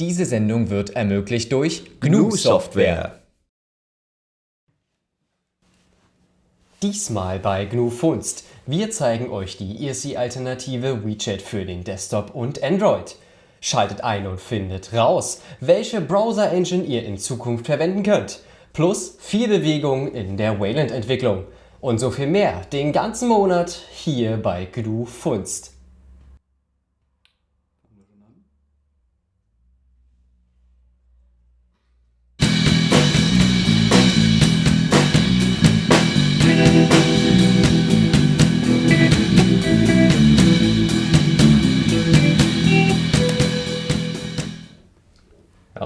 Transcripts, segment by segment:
Diese Sendung wird ermöglicht durch GNU Software. Diesmal bei GNU Funst. Wir zeigen euch die IRC-Alternative WeChat für den Desktop und Android. Schaltet ein und findet raus, welche Browser-Engine ihr in Zukunft verwenden könnt. Plus viel Bewegung in der Wayland-Entwicklung. Und so viel mehr den ganzen Monat hier bei GNU Funst.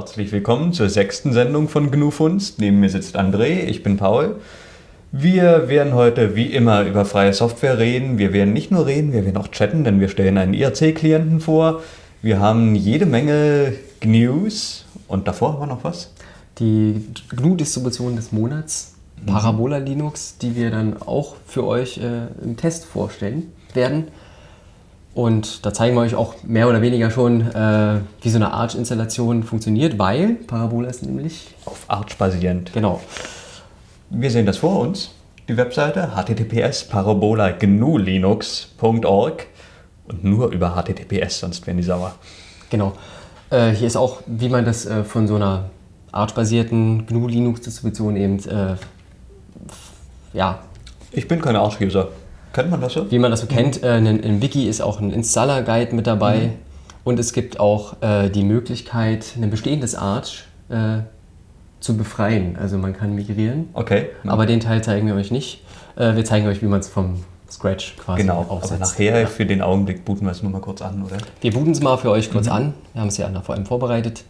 Herzlich willkommen zur sechsten Sendung von GNU Funst. Neben mir sitzt André, ich bin Paul. Wir werden heute wie immer über freie Software reden. Wir werden nicht nur reden, wir werden auch chatten, denn wir stellen einen IRC-Klienten vor. Wir haben jede Menge GNUs und davor haben wir noch was? Die GNU-Distribution des Monats, Parabola Linux, die wir dann auch für euch äh, im Test vorstellen werden. Und da zeigen wir euch auch mehr oder weniger schon, äh, wie so eine Arch-Installation funktioniert, weil Parabola ist nämlich... Auf Arch basierend. Genau. Wir sehen das vor uns, die Webseite https parabolaGNULinux.org und nur über https, sonst werden die sauer. Genau. Äh, hier ist auch, wie man das äh, von so einer Arch-basierten GNU-Linux-Distribution eben, äh, ja, Ich bin kein Arch-User. Kennt man das so? wie man das so kennt, äh, in, in Wiki ist auch ein Installer-Guide mit dabei und es gibt auch äh, die Möglichkeit, ein bestehendes Arch äh, zu befreien. Also man kann migrieren, Okay. aber den Teil zeigen wir euch nicht. Äh, wir zeigen euch, wie man es vom Scratch quasi genau, aufsetzt. aber nachher Ja. für den Augenblick booten wir es nur mal kurz an, oder? Wir booten es mal für euch Mhm. kurz an. Wir haben es ja vor allem vorbereitet.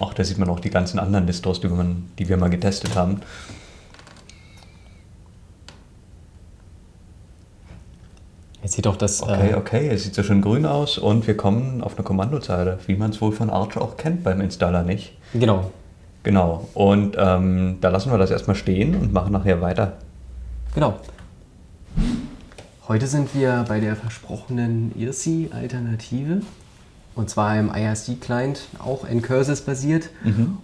Ach, da sieht man auch die ganzen anderen Distros, die wir mal getestet haben. Jetzt sieht doch das... Okay, äh, okay, es sieht so schön grün aus und wir kommen auf eine Kommandozeile, wie man es wohl von Arch auch kennt beim Installer, nicht? Genau. Genau, und ähm, da lassen wir das erstmal stehen und machen nachher weiter. Genau. Heute sind wir bei der versprochenen IRC-Alternative. Und zwar im IRC-Client, auch Ncurses basiert.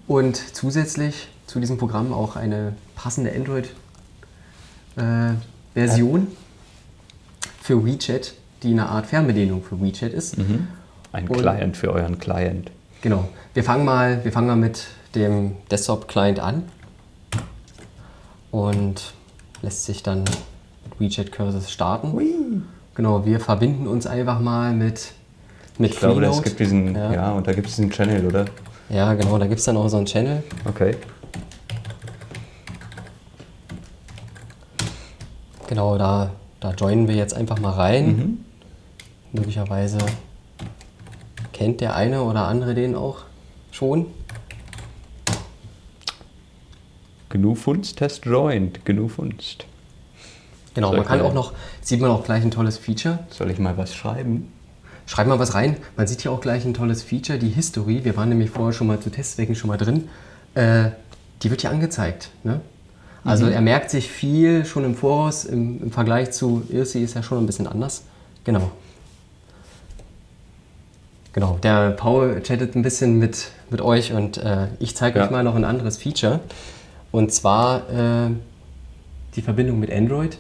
Und zusätzlich zu diesem Programm auch eine passende Android-Version für WeChat, die eine Art Fernbedienung für WeChat ist. Ein Und- Client für euren Client. Genau. Wir fangen mal, wir fangen mal mit dem Desktop-Client an. Und lässt sich dann mit WeChat Curses starten. Genau, wir verbinden uns einfach mal mit, mit Ich glaube, es gibt diesen, ja. Ja. und da gibt es diesen Channel, oder? Ja, genau, da gibt es dann auch so einen Channel. Okay. Genau, da, da joinen wir jetzt einfach mal rein. Mhm. Möglicherweise kennt der eine oder andere den auch schon. GNU Funst Test Joined. GNU Funst. Genau, Soll man kann auch noch, sieht man auch gleich ein tolles Feature. Soll ich mal was schreiben? Schreib mal was rein. Man sieht hier auch gleich ein tolles Feature, die History. Wir waren nämlich vorher schon mal zu Testzwecken schon mal drin. Äh, die wird hier angezeigt. Ne? Also er merkt sich viel schon im Voraus. Im, im Vergleich zu IRC ist er schon ein bisschen anders. Genau. Genau, der Paul chattet ein bisschen mit, mit euch und äh, ich zeige Ja. euch mal noch ein anderes Feature. Und zwar äh, die Verbindung mit Android.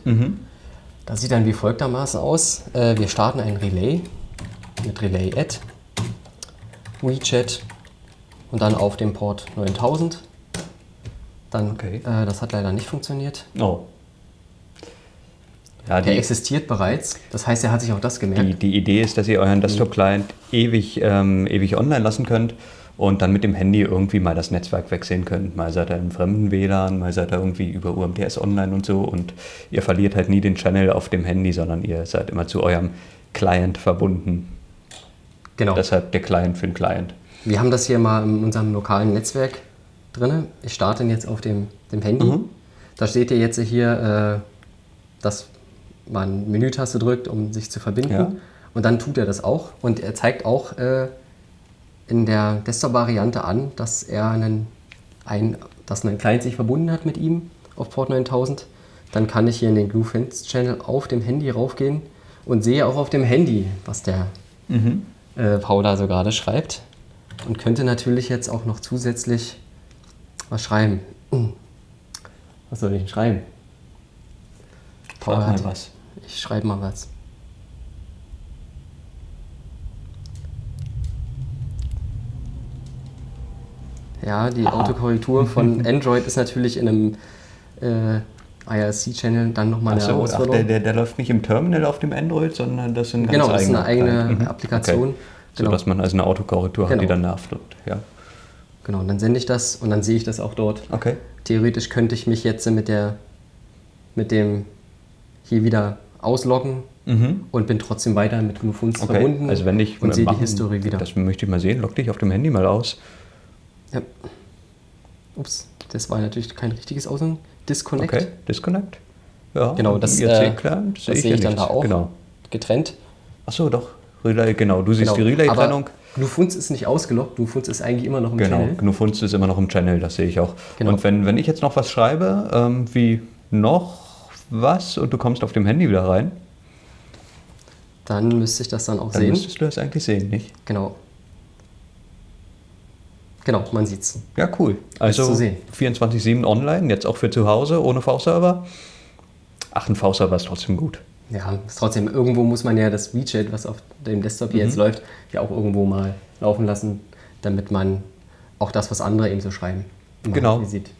Das sieht dann wie folgtermaßen aus. Äh, wir starten ein Relay mit Relay Add, WeChat und dann auf dem Port 9000. Dann, Okay. äh, das hat leider nicht funktioniert. Oh. Ja, Der existiert bereits, das heißt, er hat sich auch das gemerkt. die, die Idee ist, dass ihr euren Desktop-Client ewig, ähm, ewig online lassen könnt und dann mit dem Handy irgendwie mal das Netzwerk wechseln könnt. Mal seid ihr im fremden WLAN, mal seid ihr irgendwie über UMTS online und so und ihr verliert halt nie den Channel auf dem Handy, sondern ihr seid immer zu eurem Client verbunden. Genau. Deshalb der Client für den Client. Wir haben das hier mal in unserem lokalen Netzwerk drin. Ich starte ihn jetzt auf dem, dem Handy. Mhm. Da steht ihr jetzt hier, äh, dass man Menütaste drückt, um sich zu verbinden. Ja. Und dann tut er das auch. Und er zeigt auch äh, in der Desktop-Variante an, dass er einen, ein, dass ein Client sich verbunden hat mit ihm auf Port 9000. Dann kann ich hier in den GNU-Fans-Channel auf dem Handy raufgehen und sehe auch auf dem Handy, was der Mhm. äh, Paul da so gerade schreibt. Und könnte natürlich jetzt auch noch zusätzlich was schreiben. Hm. Was soll ich denn schreiben? Paul hat, mal was. Ich schreibe mal was. Ja, die Aha. Autokorrektur von Android ist natürlich in einem äh, IRC-Channel dann nochmal eine Achso, ach, der, der, der läuft nicht im Terminal auf dem Android, sondern das sind ganz Genau, das ist eine eigene. Mhm. Applikation. Okay. Genau. So dass man also eine Autokorrektur hat, Genau. die dann nachflucht. Ja. Genau, und dann sende ich das und dann sehe ich das auch dort. Okay. Theoretisch könnte ich mich jetzt mit der mit dem hier wieder ausloggen Mhm. und bin trotzdem weiter mit GnuFunds Okay. verbunden Also wenn ich und sehe die machen- History wieder. Das möchte ich mal sehen. Log dich auf dem Handy mal aus. Ja. Ups, das war natürlich kein richtiges Ausloggen. Disconnect. Okay. Disconnect. Ja. Genau, das, äh, klar, das sehe ich, ich dann da auch. Genau. Getrennt. Achso, doch. Relay, genau. Du siehst Genau. die Relay-Trennung. Aber GnuFunds ist nicht ausgeloggt. GnuFunds ist eigentlich immer noch im Genau, Channel. GnuFunst ist immer noch im Channel, das sehe ich auch. Genau. Und wenn, wenn ich jetzt noch was schreibe, ähm, wie noch was und du kommst auf dem Handy wieder rein, Dann müsste ich das dann auch dann sehen. müsstest du das eigentlich sehen, nicht? Genau. Genau, man sieht's. Ja, cool. Also zu sehen. 24-7 online, jetzt auch für zu Hause, ohne V-Server. Ach, ein V-Server ist trotzdem gut. Ja, ist trotzdem, irgendwo muss man ja das WeChat, was auf dem Desktop Mhm. hier jetzt läuft, ja auch irgendwo mal laufen lassen, damit man auch das, was andere eben so schreiben, Genau. sieht.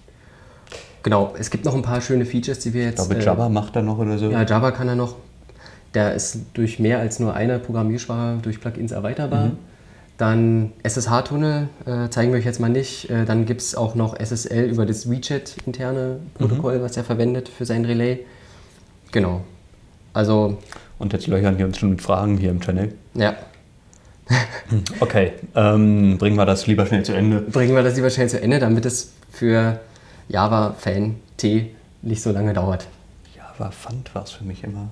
Genau, es gibt noch ein paar schöne Features, die wir Ich jetzt. glaube, äh, Java macht da noch oder so. Ja, Java kann er noch. Der ist durch mehr als nur eine Programmiersprache durch Plugins erweiterbar. Mhm. Dann SSH-Tunnel äh, zeigen wir euch jetzt mal nicht. Äh, dann gibt es auch noch SSL über das WeChat-interne Protokoll, Mhm. was er verwendet für sein Relay. Genau. Also, Und jetzt löchern die uns schon mit Fragen hier im Channel. ja, Okay, ähm, bringen wir das lieber schnell zu Ende. bringen wir das lieber schnell zu Ende, damit es für Java-Fan T nicht so lange dauert. Java Fund war es für mich immer.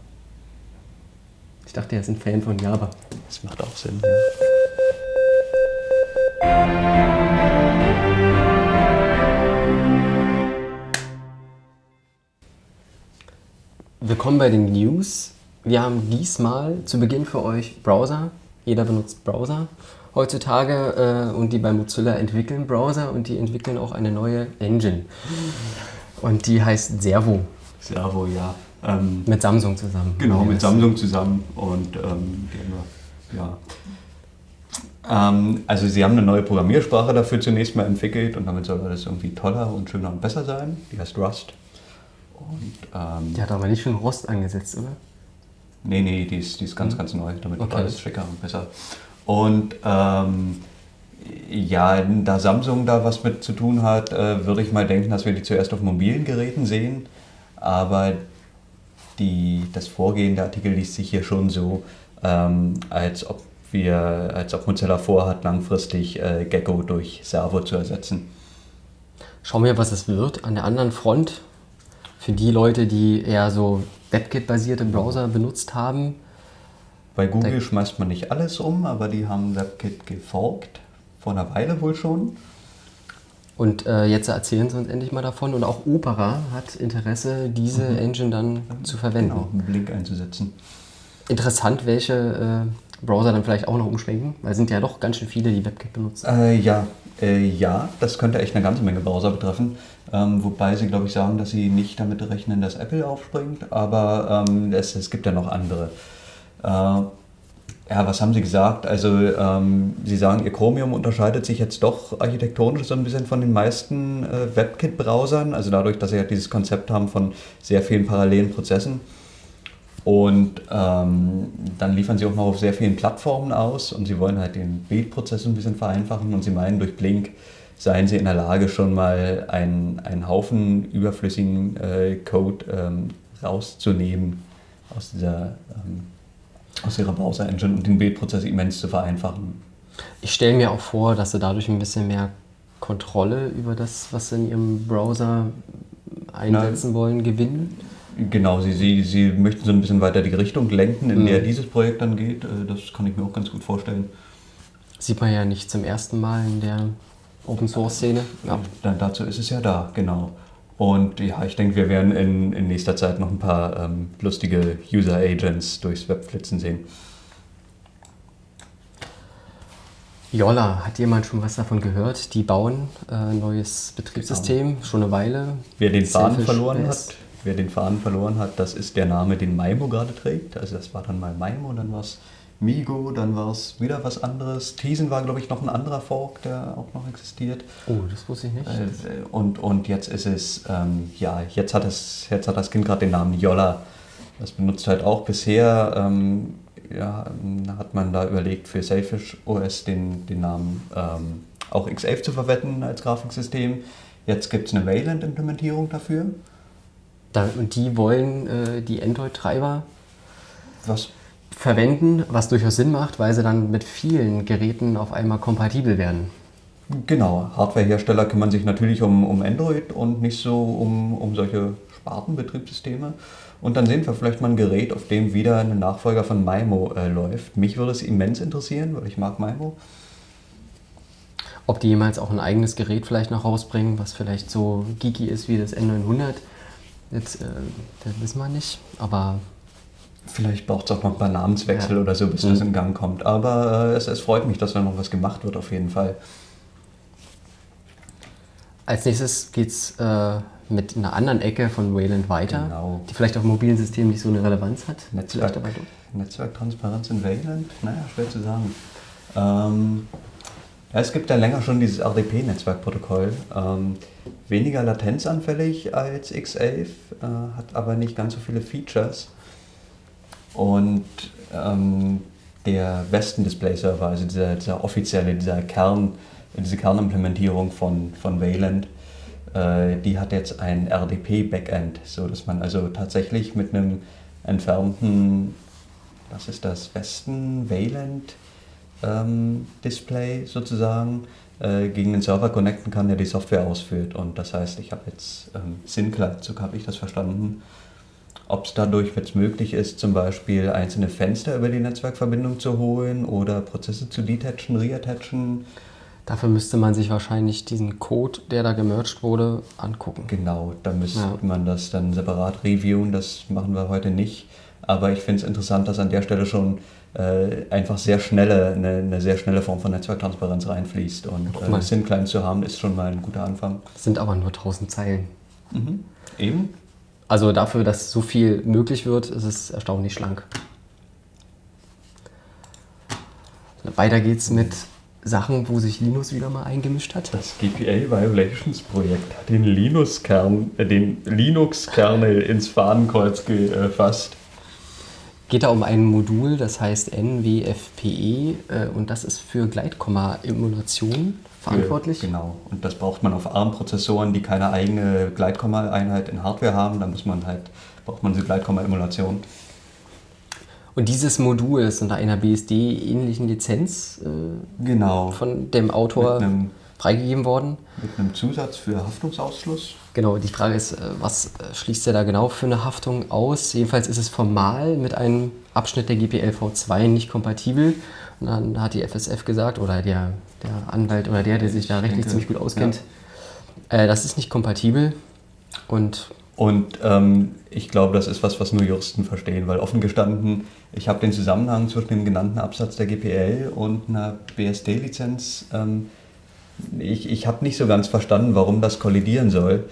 Ich dachte, er ist ein Fan von Java. Das macht auch Sinn. Ja. Willkommen bei den News. Wir haben diesmal zu Beginn für euch Browser. Jeder benutzt Browser heutzutage äh, und die bei Mozilla entwickeln Browser und die entwickeln auch eine neue Engine. Und die heißt Servo Servo, ja. Ähm, mit Samsung zusammen. Genau, mit Samsung zusammen und ähm, ja. Ähm, also sie haben eine neue Programmiersprache dafür zunächst mal entwickelt und damit soll alles irgendwie toller und schöner und besser sein. Die heißt Rust. Und ähm, Die hat aber nicht schon Rost angesetzt, oder? nee, nee, die ist, die ist ganz, ganz neu, damit Okay. alles schicker und besser. Und ähm, ja, da Samsung da was mit zu tun hat, äh, würde ich mal denken, dass wir die zuerst auf mobilen Geräten sehen. Aber die, das Vorgehen der Artikel liest sich hier schon so, ähm, als ob wir, als ob Mozilla vorhat, langfristig äh, Gecko durch Servo zu ersetzen. Schauen wir, was es wird. An der anderen Front, für die Leute, die eher so WebKit-basierte Browser benutzt haben, Bei Google Da- schmeißt man nicht alles um, aber die haben WebKit gefolgt. Vor einer Weile wohl schon. Und äh, jetzt erzählen sie uns endlich mal davon. Und auch Opera hat Interesse, diese Engine dann zu verwenden. Genau, einen Blink einzusetzen. Interessant, welche äh, Browser dann vielleicht auch noch umschwenken, weil es sind ja doch ganz schön viele, die WebKit benutzen. Äh, ja, äh, ja, das könnte echt eine ganze Menge Browser betreffen. Ähm, wobei sie, glaube ich, sagen, dass sie nicht damit rechnen, dass Apple aufspringt, aber ähm, es, es gibt ja noch andere. Äh, ja, was haben sie gesagt? Also, ähm, sie sagen, ihr Chromium unterscheidet sich jetzt doch architektonisch so ein bisschen von den meisten äh, WebKit-Browsern, also dadurch, dass sie halt dieses Konzept haben von sehr vielen parallelen Prozessen. Und ähm, dann liefern sie auch noch auf sehr vielen Plattformen aus und sie wollen halt den Bildprozess ein bisschen vereinfachen und sie meinen, durch Blink seien sie in der Lage, schon mal einen, einen Haufen überflüssigen äh, Code ähm, rauszunehmen aus, dieser, ähm, aus ihrer Browser-Engine und den Bildprozess immens zu vereinfachen. Ich stelle mir auch vor, dass sie dadurch ein bisschen mehr Kontrolle über das, was sie in ihrem Browser einsetzen wollen, gewinnen. Genau, sie, sie, sie möchten so ein bisschen weiter die Richtung lenken, in Mhm. der dieses Projekt dann geht. Äh, Das kann ich mir auch ganz gut vorstellen. Sieht man ja nicht zum ersten Mal in der Open Source Szene. Ja. Dann dazu ist es ja da, genau. Und ja, ich denke, wir werden in, in nächster Zeit noch ein paar ähm, lustige User Agents durchs Web flitzen sehen. Jolla, hat jemand schon was davon gehört? Die bauen äh, ein neues Betriebssystem, Genau. schon eine Weile. Wer den Faden verloren hat, wer den Faden verloren hat, das ist der Name, den Maimo gerade trägt. Also das war dann mal Maimo, dann war es Migo, dann war es wieder was anderes. Tizen war, glaube ich, noch ein anderer Fork, der auch noch existiert. Oh, das wusste ich nicht. Äh, Und, und jetzt ist es, ähm, ja, jetzt hat, es, jetzt hat das Kind gerade den Namen Jolla. Das benutzt halt auch bisher, ähm, ja, hat man da überlegt, für Selfish OS den, den Namen ähm, auch X11 zu verwenden als Grafiksystem. Jetzt gibt es eine Wayland-Implementierung dafür. Da, und die wollen äh, die Android-Treiber Was verwenden, was durchaus Sinn macht, weil sie dann mit vielen Geräten auf einmal kompatibel werden. Genau, Hardwarehersteller kümmern sich natürlich um, um Android und nicht so um, um solche Spartenbetriebssysteme. Und dann sehen wir vielleicht mal ein Gerät, auf dem wieder ein Nachfolger von Maimo äh, läuft. Mich würde es immens interessieren, weil ich mag Maimo. Ob die jemals auch ein eigenes Gerät vielleicht noch rausbringen, was vielleicht so geeky ist wie das N900, jetzt, äh, das wissen wir nicht. Aber Vielleicht braucht es auch noch ein paar Namenswechsel Ja. oder so, bis das in Gang kommt. Aber äh, es, es freut mich, dass da noch was gemacht wird, auf jeden Fall. als nächstes geht es äh, mit einer anderen Ecke von Wayland weiter, Genau. die vielleicht auf mobilen Systemen nicht so eine Relevanz hat. Netzwerk. Netzwerktransparenz in Wayland? Naja, schwer zu sagen. Ähm, ja, es gibt ja länger schon dieses RDP-Netzwerkprotokoll. Ähm, weniger latenzanfällig als X11, äh, hat aber nicht ganz so viele Features. Und ähm, der Westen Display Server, also dieser, dieser offizielle, dieser Kern, diese Kernimplementierung von, von Wayland, äh, die hat jetzt ein RDP-Backend, so dass man also tatsächlich mit einem entfernten, was ist das, Westen Wayland ähm, Display sozusagen äh, gegen den Server connecten kann, der die Software ausführt. Und das heißt, ich habe jetzt ähm, so habe ich das verstanden. Ob es dadurch jetzt möglich ist, zum Beispiel einzelne Fenster über die Netzwerkverbindung zu holen oder Prozesse zu detachen, reattachen. Dafür müsste man sich wahrscheinlich diesen Code, der da gemerged wurde, angucken. Genau, da müsste Ja. man das dann separat reviewen, das machen wir heute nicht. Aber ich finde es interessant, dass an der Stelle schon äh, einfach sehr schnelle, eine, eine sehr schnelle Form von Netzwerktransparenz reinfließt. Und Guck mal. äh, SYNCLINT zu haben, ist schon mal ein guter Anfang. Das sind aber nur 1000 Zeilen. Mhm. Eben. Also dafür, dass so viel möglich wird, ist es erstaunlich schlank. Weiter geht's mit Sachen, wo sich Linus wieder mal eingemischt hat. Das GPL Violations Projekt hat den Linux-Kern, äh, den Linux-Kernel ins Fadenkreuz gefasst. Geht da um ein Modul, das heißt NWFPE äh, und das ist für Gleitkomma-Emulation verantwortlich. Genau. Und das braucht man auf ARM-Prozessoren, die keine eigene Gleitkomma-Einheit in Hardware haben. Da muss man halt, braucht man diese Gleitkomma-Emulation. Und dieses Modul ist unter einer BSD-ähnlichen Lizenz äh, Genau. von dem Autor Mit einem- freigegeben worden. Mit einem Zusatz für Haftungsausschluss. Genau, die Frage ist, äh, was äh, schließt er da genau für eine Haftung aus? Jedenfalls ist es formal mit einem Abschnitt der GPL V2 nicht kompatibel. Und dann hat die FSF gesagt, oder der, der Anwalt oder der, der sich da rechtlich denke, ziemlich gut auskennt, äh, das ist nicht kompatibel. Und Und ähm, ich glaube, das ist was, was nur Juristen verstehen, weil offen gestanden, ich habe den Zusammenhang zwischen dem genannten Absatz der GPL und einer BSD-Lizenz, ähm, ich, ich habe nicht so ganz verstanden, warum das kollidieren soll.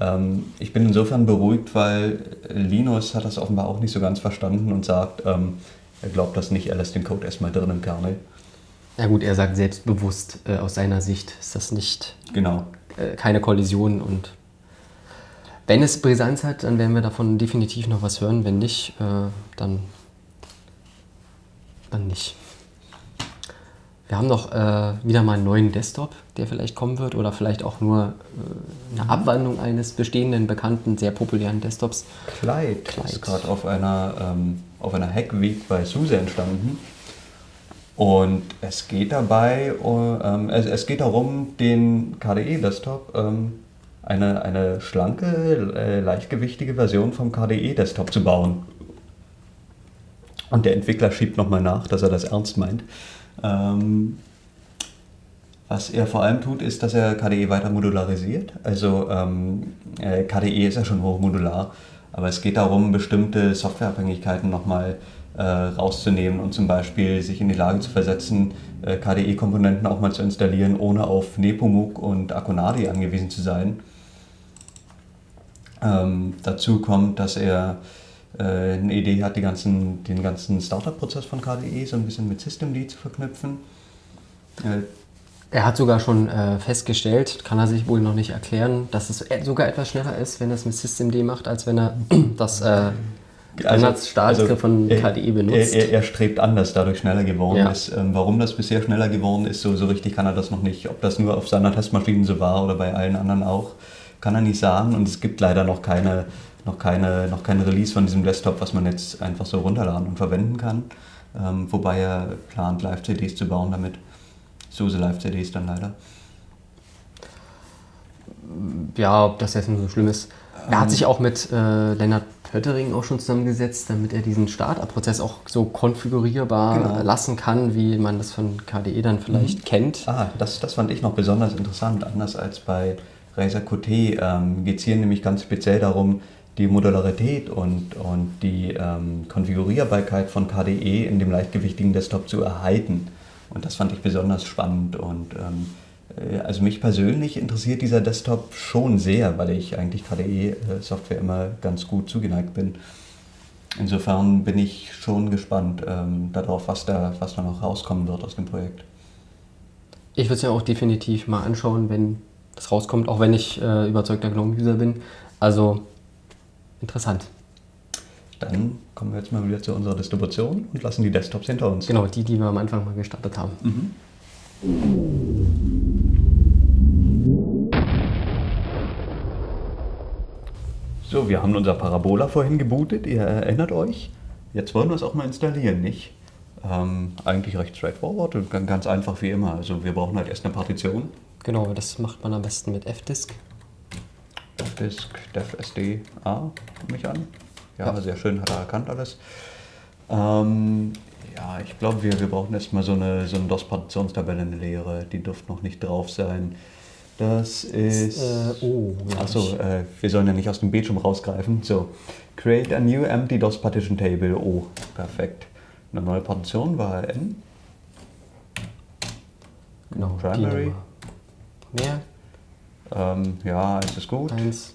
Ähm, ich bin insofern beruhigt, weil Linus hat das offenbar auch nicht so ganz verstanden und sagt, ähm, er glaubt das nicht, er lässt den Code erstmal drin im Kernel. na gut, er sagt selbstbewusst, äh, aus seiner Sicht ist das nicht Genau. äh, keine Kollision und wenn es Brisanz hat, dann werden wir davon definitiv noch was hören. Wenn nicht, äh, dann, dann nicht. Wir haben noch äh, wieder mal einen neuen Desktop, der vielleicht kommen wird oder vielleicht auch nur äh, eine Abwandlung eines bestehenden, bekannten, sehr populären Desktops. Clyde, Clyde. ist gerade auf einer, ähm, auf einer Hack-Week bei SUSE entstanden. Und es geht dabei, uh, ähm, es, es geht darum, den KDE-Desktop, ähm, eine, eine schlanke, äh, leichtgewichtige Version vom KDE-Desktop zu bauen. Und der Entwickler schiebt nochmal nach, dass er das ernst meint. Ähm, was er vor allem tut, ist, dass er KDE weiter modularisiert. Also ähm, äh, KDE ist ja schon hochmodular, aber es geht darum, bestimmte Softwareabhängigkeiten nochmal äh, rauszunehmen und zum Beispiel sich in die Lage zu versetzen, äh, KDE-Komponenten auch mal zu installieren, ohne auf Nepomuk und Akonadi angewiesen zu sein. Ähm, dazu kommt, dass er eine Idee hat, ganzen, den ganzen Startup-Prozess von KDE so ein bisschen mit Systemd zu verknüpfen. Äh, er hat sogar schon äh, festgestellt, kann er sich wohl noch nicht erklären, dass es sogar etwas schneller ist, wenn er es mit Systemd macht, als wenn er das äh, Standardstartgriff also, von KDE benutzt. Er, er, er, strebt an, dass dadurch schneller geworden ja. ist. Ähm, warum das bisher schneller geworden ist, so, so richtig kann er das noch nicht. Ob das nur auf seiner Testmaschine so war oder bei allen anderen auch, kann er nicht sagen. Und es gibt leider noch keine, noch keine, noch keine Release von diesem Desktop, was man jetzt einfach so runterladen und verwenden kann. Ähm, wobei er plant, Live-CDs zu bauen damit. SUSE Live-CDs dann leider. Ja, ob das jetzt nur so schlimm ist. Er hat sich auch mit äh, Lennart Pöttering auch schon zusammengesetzt, damit er diesen Startup-Prozess auch so konfigurierbar genau. lassen kann, wie man das von KDE dann vielleicht mhm. kennt. Ah, das, das fand ich noch besonders interessant. Anders als bei Razer Qt ähm, geht es hier nämlich ganz speziell darum, die Modularität und, und die ähm, Konfigurierbarkeit von KDE in dem leichtgewichtigen Desktop zu erhalten. Und das fand ich besonders spannend und ähm, äh, also mich persönlich interessiert dieser Desktop schon sehr, weil ich eigentlich KDE-Software immer ganz gut zugeneigt bin. Insofern bin ich schon gespannt ähm, darauf, was da, was da noch rauskommen wird aus dem Projekt. Ich würde es ja auch definitiv mal anschauen, wenn das rauskommt, auch wenn ich äh, überzeugter GNOME-User bin. Also interessant. Dann kommen wir jetzt mal wieder zu unserer Distribution und lassen die Desktops hinter uns. Genau, die, die wir am Anfang mal gestartet haben. Mhm. So, wir haben unser Parabola vorhin gebootet, ihr erinnert euch. Jetzt wollen wir es auch mal installieren, nicht? Ähm, eigentlich recht straightforward und ganz einfach wie immer. Also wir brauchen halt erst eine Partition. Genau, das macht man am besten mit Fdisk. Fdisk, defsd, A, mich an. Ja, ja, sehr schön, hat er erkannt alles. Ähm, ja, ich glaube, wir, wir brauchen erstmal so eine, so eine DOS-Partitionstabelle, eine leere. Die dürfte noch nicht drauf sein. Das ist. Äh, oh, Achso, äh, wir sollen ja nicht aus dem Bildschirm rausgreifen. So, create a new empty DOS partition table. Oh, perfekt. Eine neue Partition war N. Genau, Primary. Mehr. Ähm, ja, eins ist gut. Eins.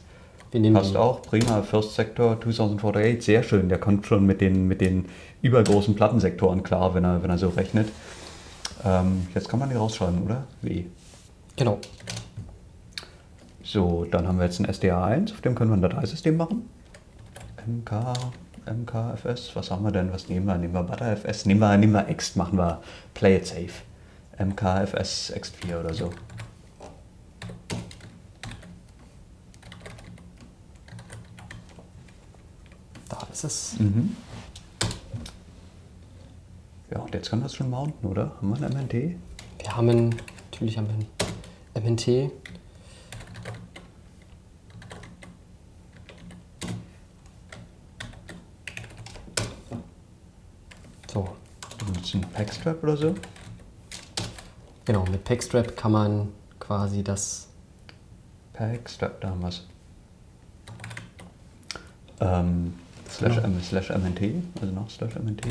Wir nehmen Passt auch, prima. First Sector 2048, sehr schön. Der kommt schon mit den, mit den übergroßen Plattensektoren klar, wenn er, wenn er so rechnet. Ähm, jetzt kann man die rausschreiben, oder? Wie? Genau. So, dann haben wir jetzt ein SDA1, auf dem können wir ein Dateisystem machen. MK, MKFS, was haben wir denn? Was nehmen wir? Nehmen wir ButterFS? Nehmen wir, nehmen wir Ext, machen wir Play it safe. MKFS Ext4 oder so. Da ist. Mhm. Ja, und jetzt kann das schon mounten, oder? Haben wir ein MNT? Wir haben, natürlich haben wir ein MNT. So. Einem Packstrap oder so? Genau, mit Packstrap kann man quasi das. Packstrap, da haben wir es. Ähm, slash, genau. slash MNT, also noch slash MNT.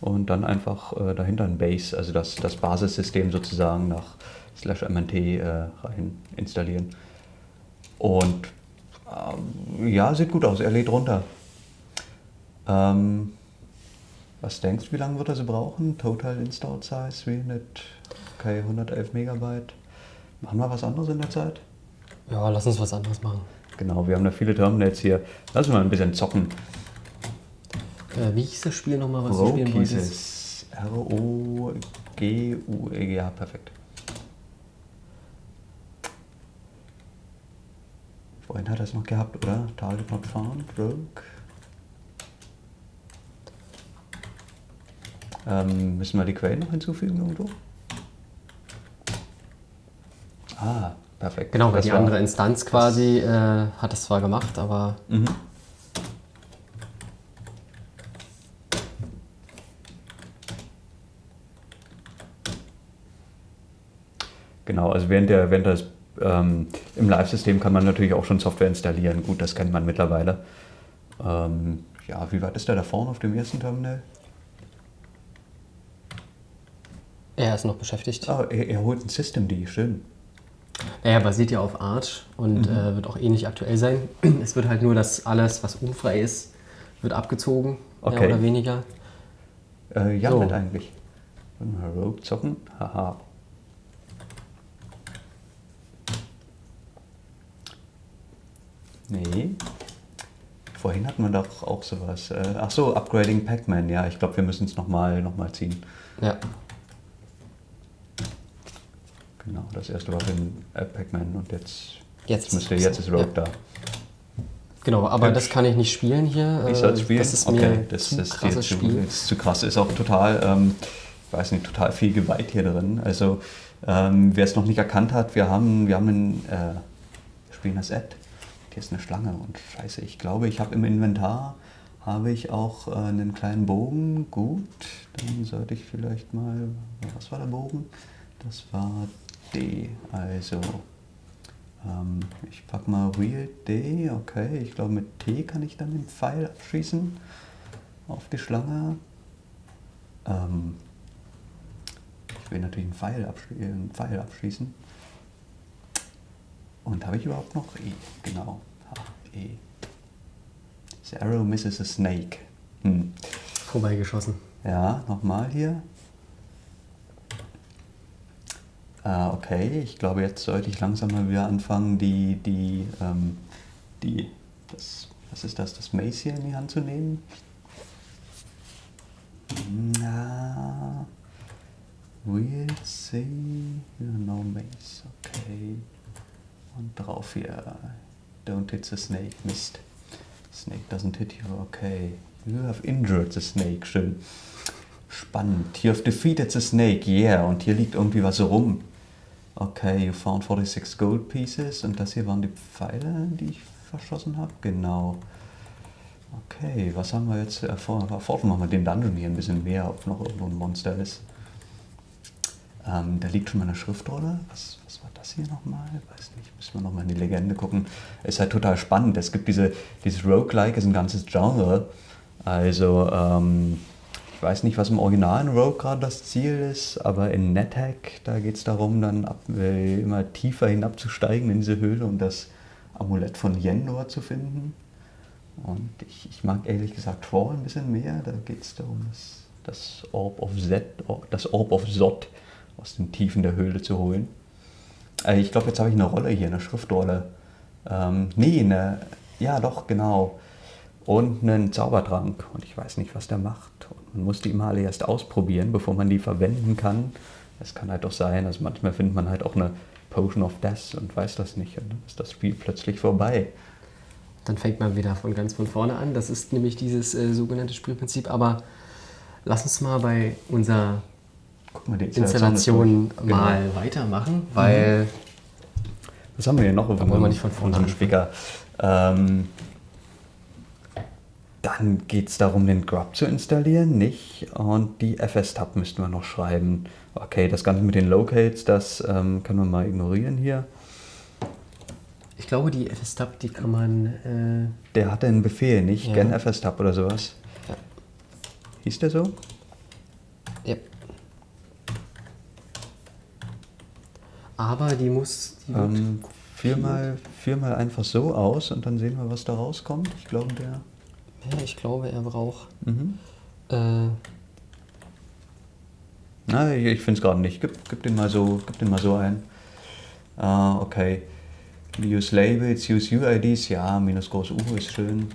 Und dann einfach äh, dahinter ein Base, also das, das Basissystem sozusagen nach slash MNT äh, rein installieren. Und ähm, ja, sieht gut aus, er lädt runter. Ähm, was denkst du, wie lange wird er so brauchen? Total Install Size 300, okay, 111 Megabyte. Machen wir was anderes in der Zeit? Ja, lass uns was anderes machen. Genau, wir haben da viele Terminals hier. Lass uns mal ein bisschen zocken. Äh, wie hieß das Spiel nochmal, was Rogue du spielen wolltest? R-O-G-U-E, ja, perfekt. Vorhin hat er es noch gehabt, oder? Target not found, Rogue. Ähm, müssen wir die Quellen noch hinzufügen irgendwo? Ah, perfekt. Genau, weil die andere Instanz quasi äh, hat es zwar gemacht, aber. Mhm. Genau, also während der, während das ähm, im Live-System kann man natürlich auch schon Software installieren. Gut, das kennt man mittlerweile. Ähm, ja, wie weit ist er da vorne auf dem ersten Terminal? Er ist noch beschäftigt. Ah, er, er holt ein Systemd, schön. Naja, basiert ja auf Arch und mhm. äh, wird auch ähnlich aktuell sein. Es wird halt nur, dass alles, was unfrei ist, wird abgezogen, okay. mehr oder weniger. Äh, ja, so. halt eigentlich. Rogue zocken, haha. Nee. Vorhin hatten wir doch auch sowas. Äh, ach so, Upgrading Pac-Man. Ja, ich glaube, wir müssen es nochmal noch mal ziehen. Ja. Genau, das erste war in äh, Pac-Man und jetzt, Jetzt müsste, ist- jetzt ist Rogue ja. da. Genau, aber Hübsch. das kann ich nicht spielen hier. Ich äh, soll es spielen? Das ist okay, mir das, zu das krasses zu, Spiel. ist zu krass. Ist auch total, ähm, ich weiß nicht, total viel Gewalt hier drin. Also, ähm, wer es noch nicht erkannt hat, wir haben, wir haben einen, äh, wir spielen das Ad. Hier ist eine Schlange und scheiße, ich glaube, ich habe im Inventar, habe ich auch äh, einen kleinen Bogen. Gut, dann sollte ich vielleicht mal, was war der Bogen? Das war D, also ähm, ich pack mal Real D, okay. Ich glaube mit T kann ich dann den Pfeil abschießen auf die Schlange. Ähm, ich will natürlich einen Pfeil, abschli äh, einen Pfeil abschießen. Und habe ich überhaupt noch E? Genau. H, E. The arrow misses a snake. Hm. Vorbeigeschossen. Ja, nochmal hier. Ah, okay, ich glaube, jetzt sollte ich langsam mal wieder anfangen, die, die, ähm, die, das, was ist das, das Mace hier in die Hand zu nehmen. Na, we'll see, no Mace, okay. Und drauf hier, don't hit the snake, Mist. Snake doesn't hit you, okay. You have injured the snake, schön. Spannend. You have defeated the snake, yeah. Und hier liegt irgendwie was rum. Okay, you found 46 gold pieces. Und das hier waren die Pfeile, die ich verschossen habe? Genau. Okay, was haben wir jetzt? Erforschen wir mal den Dungeon hier ein bisschen mehr, ob noch irgendwo ein Monster ist. Ähm, da liegt schon mal eine Schriftrolle. Was, was war das hier nochmal? Weiß nicht, müssen wir nochmal in die Legende gucken. Ist halt total spannend. Es gibt diese, dieses Roguelike, ist ein ganzes Genre. Also, ähm, ich weiß nicht, was im originalen Rogue gerade das Ziel ist, aber in NetHack, da geht es darum, dann ab, äh, immer tiefer hinabzusteigen in diese Höhle und das Amulett von Yendor zu finden. Und ich, ich mag ehrlich gesagt Troll ein bisschen mehr. Da geht es darum, das, das Orb of Zed, das Orb of Zod aus den Tiefen der Höhle zu holen. Äh, ich glaube, jetzt habe ich eine Rolle hier, eine Schriftrolle. Ähm, nee, eine, ja doch, genau. Und einen Zaubertrank. Und ich weiß nicht, was der macht. Und man muss die immer alle erst ausprobieren, bevor man die verwenden kann. Es kann halt doch sein, also manchmal findet man halt auch eine Potion of Death und weiß das nicht. Und dann ist das Spiel plötzlich vorbei. Dann fängt man wieder von ganz von vorne an. Das ist nämlich dieses äh, sogenannte Spielprinzip. Aber lass uns mal bei unserer Guck mal, die Installation ist durch. Genau. mal weitermachen, weil Was haben wir hier noch auf wollen wir nicht von vorne unserem. Speaker? Ähm, dann geht es darum, den Grub zu installieren, nicht? Und die FS-Tab müssten wir noch schreiben. Okay, das Ganze mit den Locates, das ähm, können wir mal ignorieren hier. ich glaube, die FS-Tab, die kann man. Äh, Der hatte einen Befehl, nicht? Ja. Gen FS-Tab oder sowas. Ja. Hieß der so? ja. Aber die muss. Die Ähm, führ, mal, führ mal einfach so aus und dann sehen wir, was da rauskommt. Ich glaube, der. ja, ich glaube, er braucht. Mhm. Äh, Na, ich, ich finde es gerade nicht. Gib, gib, den mal so, gib den mal so ein. Ah, okay. Use Labels, use UIDs. Ja, minus groß U ist schön.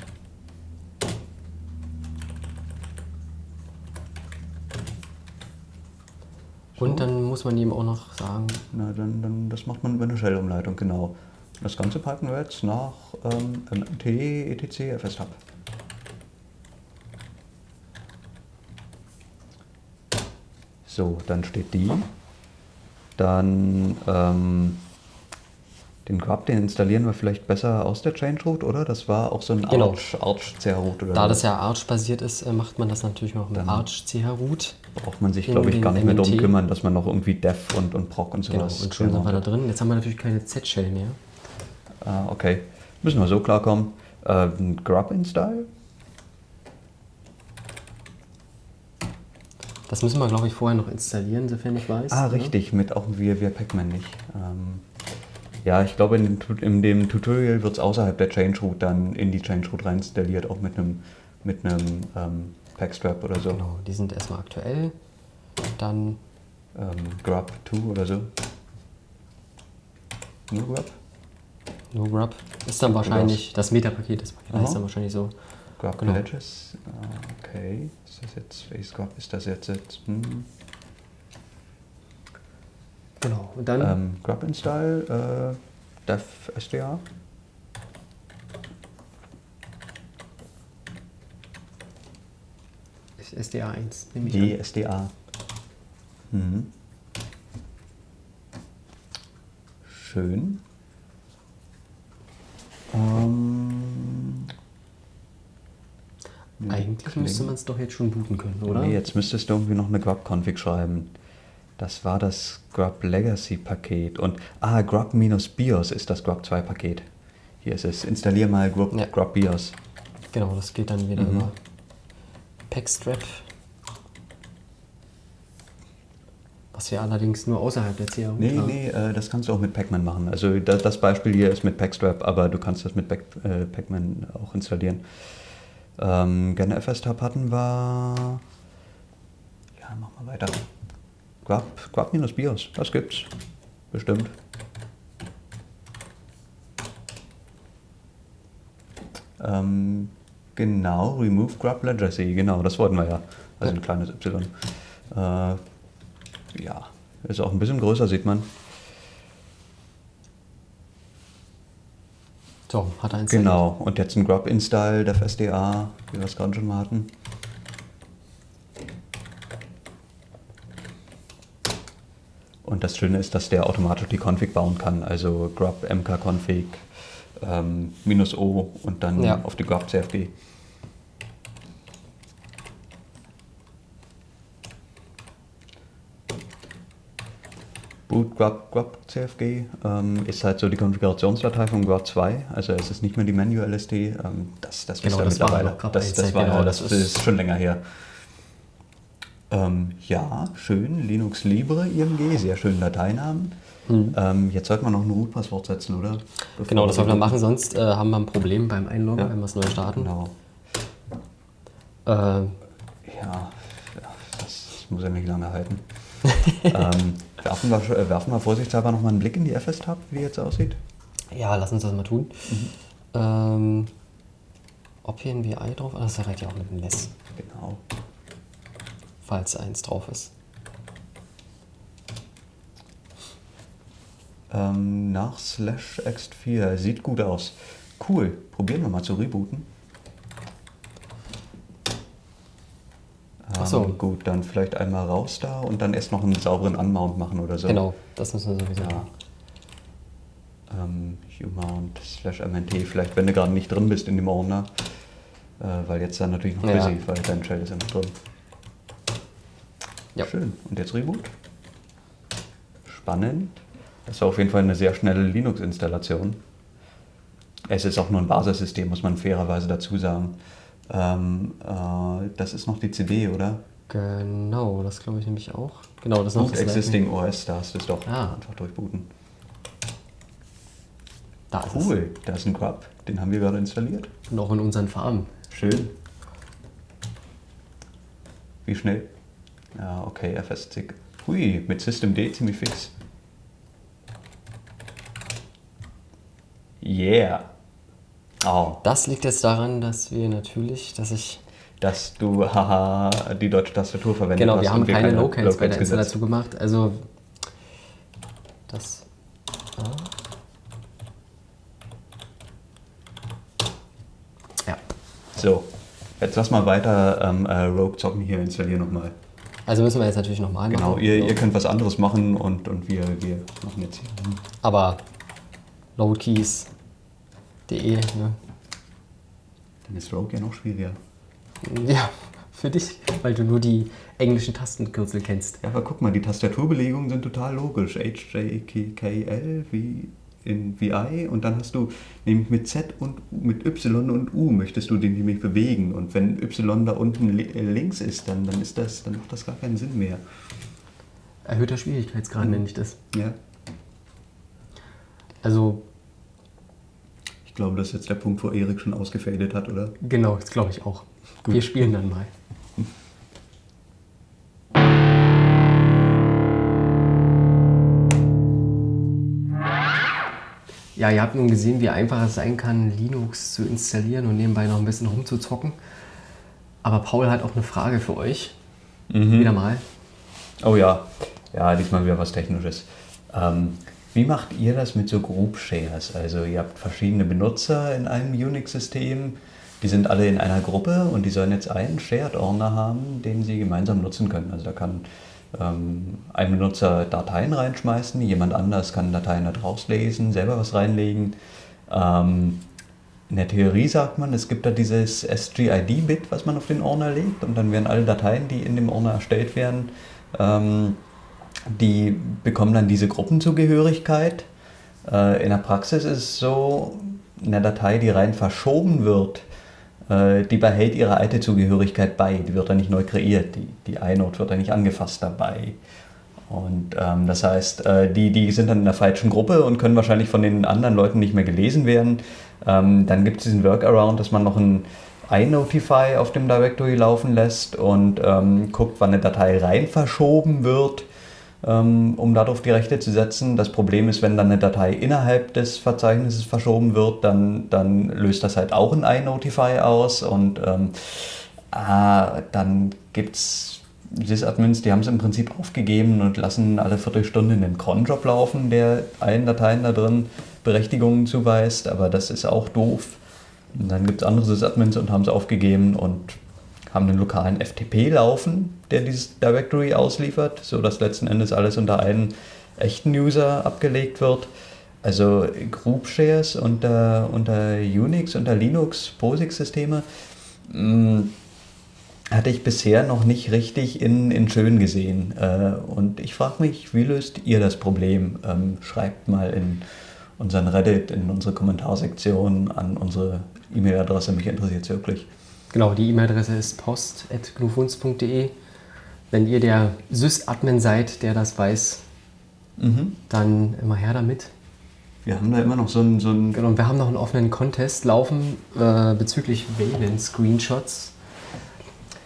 Und dann muss man ihm auch noch sagen, Na, dann, dann, das macht man über eine Shell-Umleitung, genau. Das Ganze packen wir jetzt nach ähm, MMT, etc, FS-Hub. So, dann steht die. Dann ähm, den Grub, den installieren wir vielleicht besser aus der Change Root, oder? Das war auch so ein Genau. Arch, Arch CH Root oder da das ja Arch-basiert ist, äh, macht man das natürlich noch mit Dann- Arch CH Root. braucht man sich, glaube ich, gar nicht mehr darum kümmern, dass man noch irgendwie Dev und, und Proc und Genau, sowas und schon sind wir da drin. Jetzt haben wir natürlich keine Z-Shell mehr. Ah, okay. Müssen wir so klarkommen. Äh, ein Grub Install? Das müssen wir, glaube ich, vorher noch installieren, sofern ich weiß. Ah, richtig, mit auch via, via Pacman nicht. Ähm, ja, ich glaube, in dem, in dem Tutorial wird es außerhalb der Change Root dann in die Change Root rein installiert, auch mit einem mit einem ähm, Packstrap oder so. Genau, die sind erstmal aktuell. Dann, Ähm, Grub 2 oder so. Nur Grub? no Grub. Ist dann wahrscheinlich, das Meta-Paket, das Paket Aha. heißt dann wahrscheinlich so. Grub Genau. Pledges. Ah, Okay. Ist das jetzt Face Grub? Ist das jetzt jetzt? Hm. Genau. Und dann, Ähm, Grub Install, äh, Dev SDA. SDA 1, nehme ich Die an. SDA. Mhm. Schön. Ähm, Eigentlich müsste man es doch jetzt schon booten können, oder? Nee, jetzt müsstest du irgendwie noch eine Grub-Config schreiben. Das war das Grub Legacy Paket. Und, ah, Grub-BIOS ist das Grub 2 Paket. Hier ist es. Installier mal Grub, Ja. Grub BIOS. Genau, das geht dann wieder Mhm. über Packstrap. Was wir allerdings nur außerhalb der CA Nee, nee, äh, das kannst du auch mit Pacman machen. Also da, das Beispiel hier ist mit Packstrap, aber du kannst das mit Pac, äh, Pacman auch installieren. Ähm, gerne FS-Tab hatten wir. Ja, mach mal weiter. Grub, Grub-BIOS, das gibt's. Bestimmt. Ähm, genau, Remove Grub Legacy, genau, das wollten wir ja. Also ein kleines Y. Äh, ja, ist auch ein bisschen größer, sieht man. So, hat er installiert. Genau, und jetzt ein Grub Install, der SDA, wie wir es gerade schon mal hatten. Und das Schöne ist, dass der automatisch die Config bauen kann, also Grub mk-config ähm, minus O und dann Ja. auf die Grub CFG. Boot Grub, Grub CFG ähm, ist halt so die Konfigurationsdatei von Grub 2, also es ist nicht mehr die Manual LSD, ähm, das, das wisst Genau, ihr das mittlerweile. das, 1, das, war, genau, das, das ist, ist- schon länger her. Ähm, ja, schön, Linux Libre IMG, sehr schönen Dateinamen. Ähm, jetzt sollte man noch ein Root-Passwort setzen, oder? Bevor Mhm. Genau, das sollten wir machen, sonst äh, haben wir ein Problem beim Einloggen, Ja. wenn wir es neu starten. Genau. Äh, Ja, ja, das muss ja nicht lange halten. ähm, werfen, wir, äh, werfen wir vorsichtshalber nochmal einen Blick in die FS-Tab, wie die jetzt aussieht. ja, lass uns das mal tun. Mhm. Ähm, ob hier ein VI drauf ist? Ah, Das reicht ja auch mit dem Less, Genau. Falls eins drauf ist. Ähm, nach slash ext4. Sieht gut aus. Cool. Probieren wir mal zu rebooten. Ach so. Ähm, gut, dann vielleicht einmal raus da und dann erst noch einen sauberen Unmount machen oder so. Genau, das müssen wir sowieso Ja. machen. Ähm, umount slash mnt. Vielleicht, wenn du gerade nicht drin bist in dem Ordner. Äh, weil jetzt dann natürlich noch Ja. busy, weil dein Shell ist ja noch drin. Ja. Schön. Und jetzt Reboot. Spannend. Das war auf jeden Fall eine sehr schnelle Linux-Installation. Es ist auch nur ein Basissystem, muss man fairerweise dazu sagen. Ähm, äh, das ist noch die CD, oder? Genau, das glaube ich nämlich auch. Genau, das ist noch Boot das Existing OS, da hast du es doch. Ah. Einfach durchbooten. Da ist Cool, da ist ein Grub. Den haben wir gerade installiert. es. Und auch in unseren Farben. Schön. Wie schnell? Ja, okay, FS-Zick. Hui, mit Systemd ziemlich fix. Yeah. Oh, Das liegt jetzt daran, dass wir natürlich, dass ich. dass du, haha, die deutsche Tastatur verwendet Genau, hast. wir haben und keine Locals bei der gesetzt. Installation gemacht. Also. Das. Ja. So, jetzt lass mal weiter ähm, äh, Rogue zocken hier, installier nochmal. Also müssen wir jetzt natürlich nochmal Genau, machen. ihr, So. ihr könnt was anderes machen und, und wir, wir machen jetzt hier. Aber loadkeys.de, ne? Dann ist Rogue ja noch schwieriger. Ja, für dich, weil du nur die englischen Tastenkürzel kennst. Ja, aber guck mal, die Tastaturbelegungen sind total logisch. H, J, K, K, L, wie in VI und dann hast du nämlich mit Z und mit Y und U möchtest du den nämlich bewegen. Und wenn Y da unten äh, links ist, dann, dann ist das, dann macht das gar keinen Sinn mehr. Erhöhter Schwierigkeitsgrad nenne ich das. Ja. Also, Ich glaube, das ist jetzt der Punkt, wo Erik schon ausgefadet hat, oder? genau, das glaube ich auch. Wir spielen dann mal. Ja, ihr habt nun gesehen, wie einfach es sein kann, Linux zu installieren und nebenbei noch ein bisschen rumzuzocken. Aber Paul hat auch eine Frage für euch. Wieder mal. Oh ja, ja, diesmal wieder was Technisches. Ähm, wie macht ihr das mit so Group Shares? Also ihr habt verschiedene Benutzer in einem Unix-System, die sind alle in einer Gruppe und die sollen jetzt einen Shared-Ordner haben, den sie gemeinsam nutzen können. Also da kann ein Benutzer Dateien reinschmeißen, jemand anders kann Dateien da draus lesen, selber was reinlegen. Ähm, in der Theorie sagt man, es gibt da dieses SGID-Bit, was man auf den Ordner legt und dann werden alle Dateien, die in dem Ordner erstellt werden, ähm, die bekommen dann diese Gruppenzugehörigkeit. Äh, in der Praxis ist es so, eine Datei, die rein verschoben wird, die behält ihre alte Zugehörigkeit bei. Die wird dann nicht neu kreiert. Die, die iNode wird dann nicht angefasst dabei. Und ähm, das heißt, äh, die, die sind dann in der falschen Gruppe und können wahrscheinlich von den anderen Leuten nicht mehr gelesen werden. Ähm, dann gibt es diesen Workaround, dass man noch ein iNotify auf dem Directory laufen lässt und ähm, guckt, wann eine Datei rein verschoben wird, um darauf die Rechte zu setzen. Das Problem ist, wenn dann eine Datei innerhalb des Verzeichnisses verschoben wird, dann, dann löst das halt auch ein iNotify aus und ähm, ah, dann gibt es Sysadmins, die haben es im Prinzip aufgegeben und lassen alle Viertelstunde einen Cronjob laufen, der allen Dateien da drin Berechtigungen zuweist, aber das ist auch doof. Und dann gibt es andere Sysadmins und haben es aufgegeben und haben einen lokalen FTP laufen, der dieses Directory ausliefert, sodass letzten Endes alles unter einen echten User abgelegt wird. Also Group Shares unter, unter Unix, unter Linux, POSIX-Systeme mh, hatte ich bisher noch nicht richtig in, in schön gesehen. Äh, und ich frage mich, wie löst ihr das Problem? Ähm, schreibt mal in unseren Reddit, in unsere Kommentarsektion an unsere E-Mail-Adresse, mich interessiert es wirklich. Genau, die E-Mail-Adresse ist post.gnufunds.de. Wenn ihr der Sys-Admin seid, der das weiß, dann immer her damit. Wir haben da immer noch so ein, so Genau, und wir haben noch einen offenen Contest laufen äh, bezüglich Wayland-Screenshots.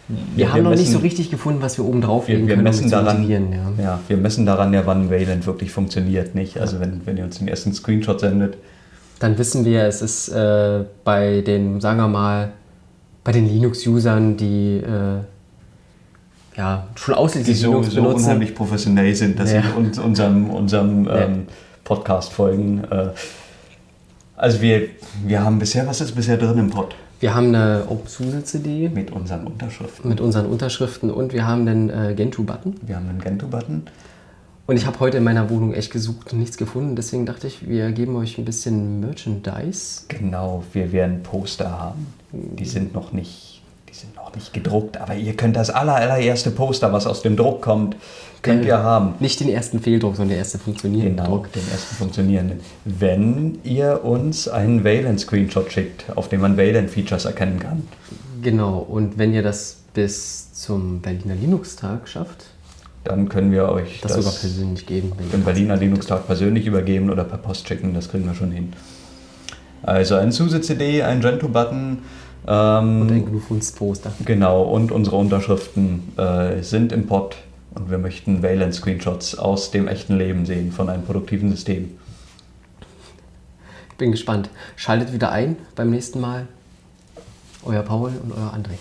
Wir, wir haben noch nicht messen- so richtig gefunden, was wir oben drauflegen wir, wir können, um messen es zu daran. Ja. ja, wir messen daran ja, wann Wayland wirklich funktioniert, nicht? Also wenn, wenn ihr uns den ersten Screenshot sendet, Dann wissen wir, es ist äh, bei den, sagen wir mal, bei den Linux-Usern, die äh, ja, schon die ausschließlich so, Linux so benutzen. unheimlich professionell sind, dass Ja. sie uns, unserem, unserem Ja. ähm, Podcast folgen. Äh, also wir, wir haben bisher, was ist bisher drin im Pod? Wir haben eine OpenSUSE-CD Mit unseren Unterschriften. mit unseren Unterschriften und wir haben den äh, Gentoo-Button. Wir haben einen Gentoo-Button. Und ich habe heute in meiner Wohnung echt gesucht und nichts gefunden. Deswegen dachte ich, wir geben euch ein bisschen Merchandise. Genau, wir werden Poster haben. Die sind noch nicht, die sind noch nicht gedruckt, aber ihr könnt das aller, allererste Poster, was aus dem Druck kommt, könnt Äh, ihr haben. Nicht den ersten Fehldruck, sondern der erste funktionierende Genau, Druck. den ersten funktionierenden. Wenn ihr uns einen Wayland-Screenshot schickt, auf dem man Wayland-Features erkennen kann, Genau. Und wenn ihr das bis zum Berliner Linux-Tag schafft, dann können wir euch das, sogar persönlich geben. im das Berliner. Linux-Tag persönlich übergeben oder per Post schicken, das kriegen wir schon hin. Also ein SUSE-CD, ein Gentoo-Button. Ähm, Und ein Gnufunds-Poster. Genau, und unsere Unterschriften äh, sind im Pod und wir möchten Wayland-Screenshots aus dem echten Leben sehen von einem produktiven System. Ich bin gespannt. Schaltet wieder ein beim nächsten Mal. Euer Paul und euer André.